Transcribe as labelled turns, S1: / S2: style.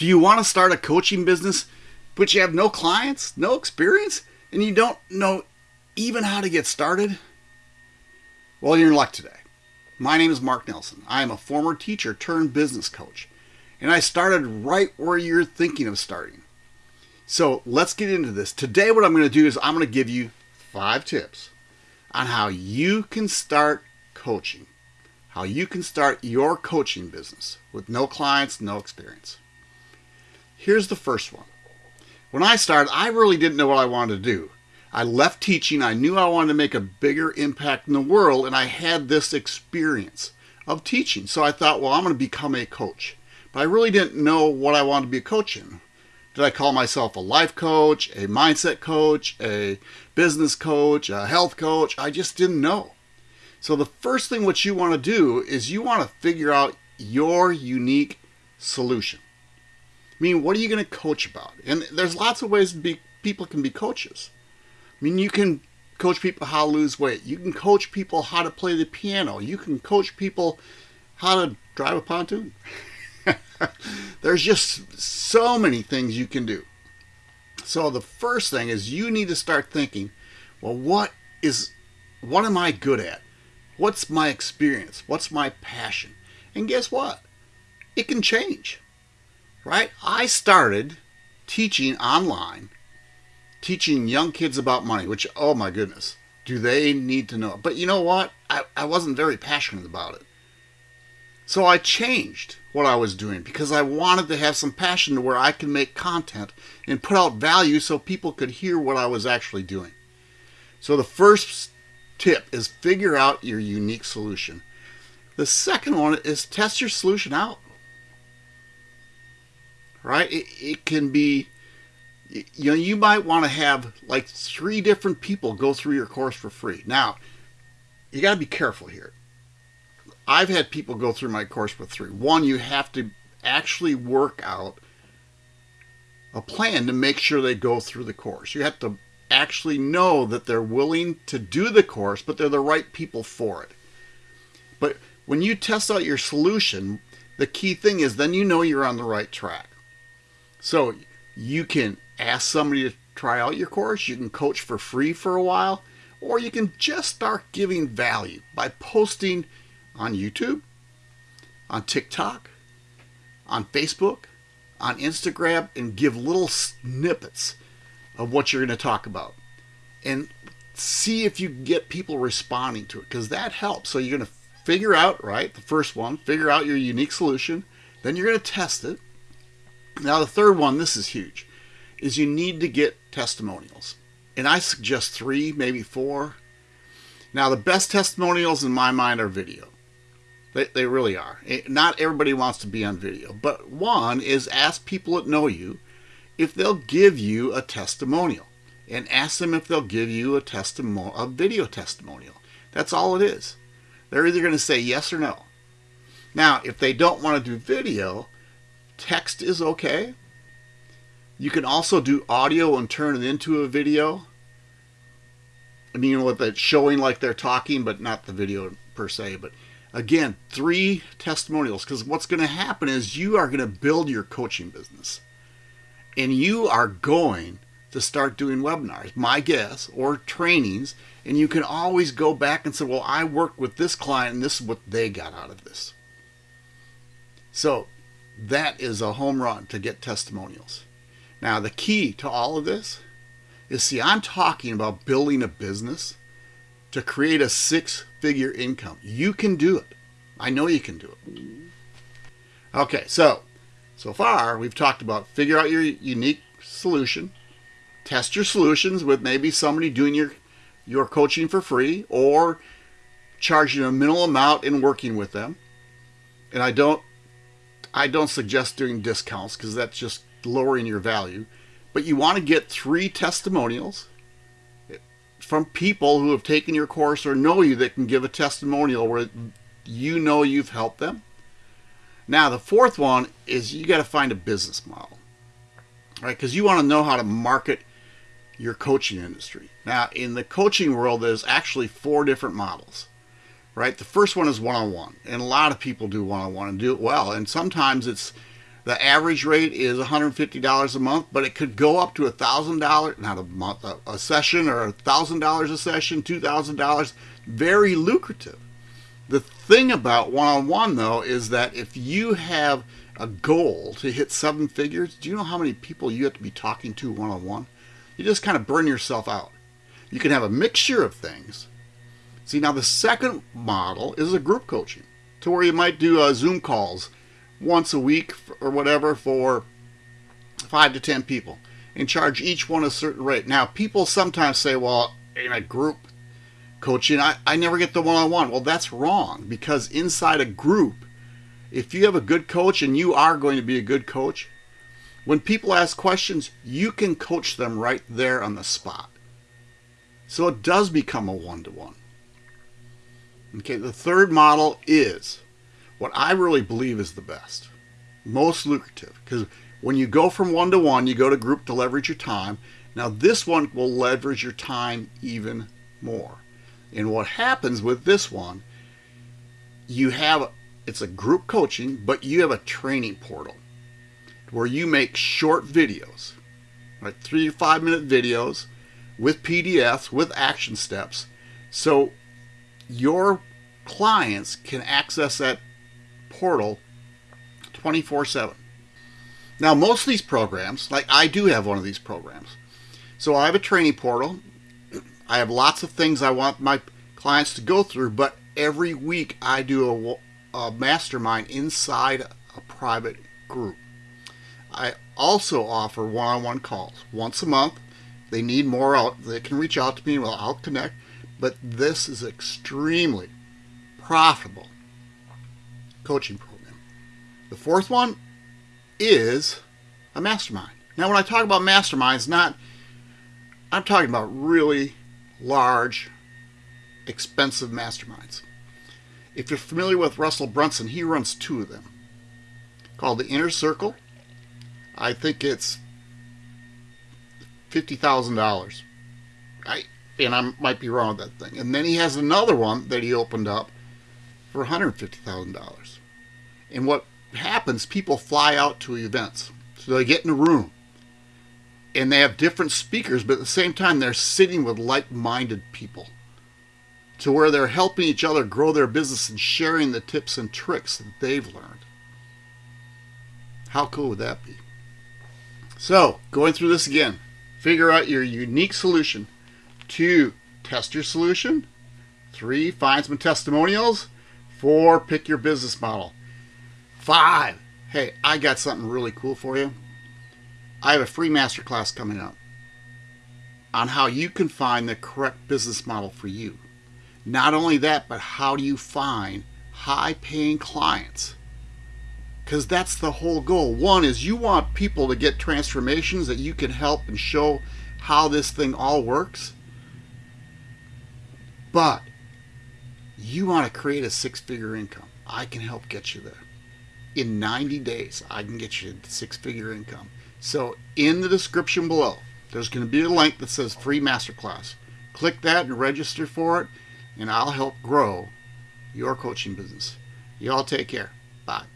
S1: Do you want to start a coaching business, but you have no clients, no experience, and you don't know even how to get started? Well, you're in luck today. My name is Mark Nelson. I am a former teacher turned business coach, and I started right where you're thinking of starting. So let's get into this. Today, what I'm going to do is I'm going to give you five tips on how you can start coaching, how you can start your coaching business with no clients, no experience. Here's the first one. When I started, I really didn't know what I wanted to do. I left teaching. I knew I wanted to make a bigger impact in the world, and I had this experience of teaching. So I thought, well, I'm going to become a coach. But I really didn't know what I wanted to be a coach in. Did I call myself a life coach, a mindset coach, a business coach, a health coach? I just didn't know. So the first thing what you want to do is you want to figure out your unique solution. I mean, what are you going to coach about? And there's lots of ways be, people can be coaches. I mean, you can coach people how to lose weight. You can coach people how to play the piano. You can coach people how to drive a pontoon. there's just so many things you can do. So the first thing is you need to start thinking, well, what is, what am I good at? What's my experience? What's my passion? And guess what? It can change right? I started teaching online, teaching young kids about money, which, oh my goodness, do they need to know? But you know what? I, I wasn't very passionate about it. So I changed what I was doing because I wanted to have some passion to where I could make content and put out value so people could hear what I was actually doing. So the first tip is figure out your unique solution. The second one is test your solution out right? It, it can be, you know, you might want to have like three different people go through your course for free. Now, you got to be careful here. I've had people go through my course for free. One, you have to actually work out a plan to make sure they go through the course. You have to actually know that they're willing to do the course, but they're the right people for it. But when you test out your solution, the key thing is then you know you're on the right track. So you can ask somebody to try out your course, you can coach for free for a while, or you can just start giving value by posting on YouTube, on TikTok, on Facebook, on Instagram, and give little snippets of what you're going to talk about. And see if you get people responding to it because that helps. So you're going to figure out, right, the first one, figure out your unique solution. Then you're going to test it. Now, the third one, this is huge, is you need to get testimonials. And I suggest three, maybe four. Now, the best testimonials in my mind are video. They, they really are. It, not everybody wants to be on video. But one is ask people that know you if they'll give you a testimonial. And ask them if they'll give you a testimonial, a video testimonial. That's all it is. They're either going to say yes or no. Now, if they don't want to do video, Text is okay. You can also do audio and turn it into a video. I mean, with it showing like they're talking, but not the video per se. But again, three testimonials because what's going to happen is you are going to build your coaching business and you are going to start doing webinars, my guess, or trainings. And you can always go back and say, well, I worked with this client and this is what they got out of this. So that is a home run to get testimonials. Now, the key to all of this is see, I'm talking about building a business to create a six figure income. You can do it. I know you can do it. Okay, so so far we've talked about figure out your unique solution, test your solutions with maybe somebody doing your your coaching for free or charging a minimal amount and working with them. And I don't I don't suggest doing discounts because that's just lowering your value. But you want to get three testimonials from people who have taken your course or know you that can give a testimonial where you know you've helped them. Now, the fourth one is you got to find a business model, right? Because you want to know how to market your coaching industry. Now, in the coaching world, there's actually four different models right? The first one is one-on-one, and a lot of people do one-on-one and do it well. And sometimes it's The average rate is $150 a month, but it could go up to $1,000, not a month, a, a session, or $1,000 a session, $2,000. Very lucrative. The thing about one on one, though, is that if you have a goal to hit seven figures, do you know how many people you have to be talking to one on one? You just kind of burn yourself out. You can have a mixture of things. See, now the second model is a group coaching to where you might do uh, Zoom calls once a week or whatever for five to ten people and charge each one a certain rate. Now, people sometimes say, well, in a group coaching, I, I never get the one on one. Well, that's wrong because inside a group, if you have a good coach and you are going to be a good coach, when people ask questions, you can coach them right there on the spot. So it does become a one to one. Okay, the third model is what I really believe is the best, most lucrative. Because when you go from one to one, you go to group to leverage your time. Now, this one will leverage your time even more. And what happens with this one, you have it's a group coaching, but you have a training portal where you make short videos, like three to five minute videos with PDFs, with action steps. So your clients can access that portal 24 7. Now, most of these programs, like I do have one of these programs. So I have a training portal. I have lots of things I want my clients to go through, but every week I do a, a mastermind inside a private group. I also offer one on one calls once a month. They need more out, they can reach out to me, well, I'll connect. But this is extremely profitable coaching program. The fourth one is a mastermind. Now, when I talk about masterminds, not I'm talking about really large, expensive masterminds. If you're familiar with Russell Brunson, he runs two of them called the Inner Circle. I think it's fifty thousand dollars. I and I might be wrong with that thing. And then he has another one that he opened up for $150,000. And what happens, people fly out to events. So they get in a room and they have different speakers, but at the same time, they're sitting with like minded people to where they're helping each other grow their business and sharing the tips and tricks that they've learned. How cool would that be? So, going through this again, figure out your unique solution. Two, test your solution. Three, find some testimonials. Four, pick your business model. Five, hey, I got something really cool for you. I have a free masterclass coming up on how you can find the correct business model for you. Not only that, but how do you find high paying clients? Because that's the whole goal. One is you want people to get transformations that you can help and show how this thing all works. But you want to create a six figure income, I can help get you there. In 90 days, I can get you six figure income. So, in the description below, there's going to be a link that says free masterclass. Click that and register for it, and I'll help grow your coaching business. You all take care. Bye.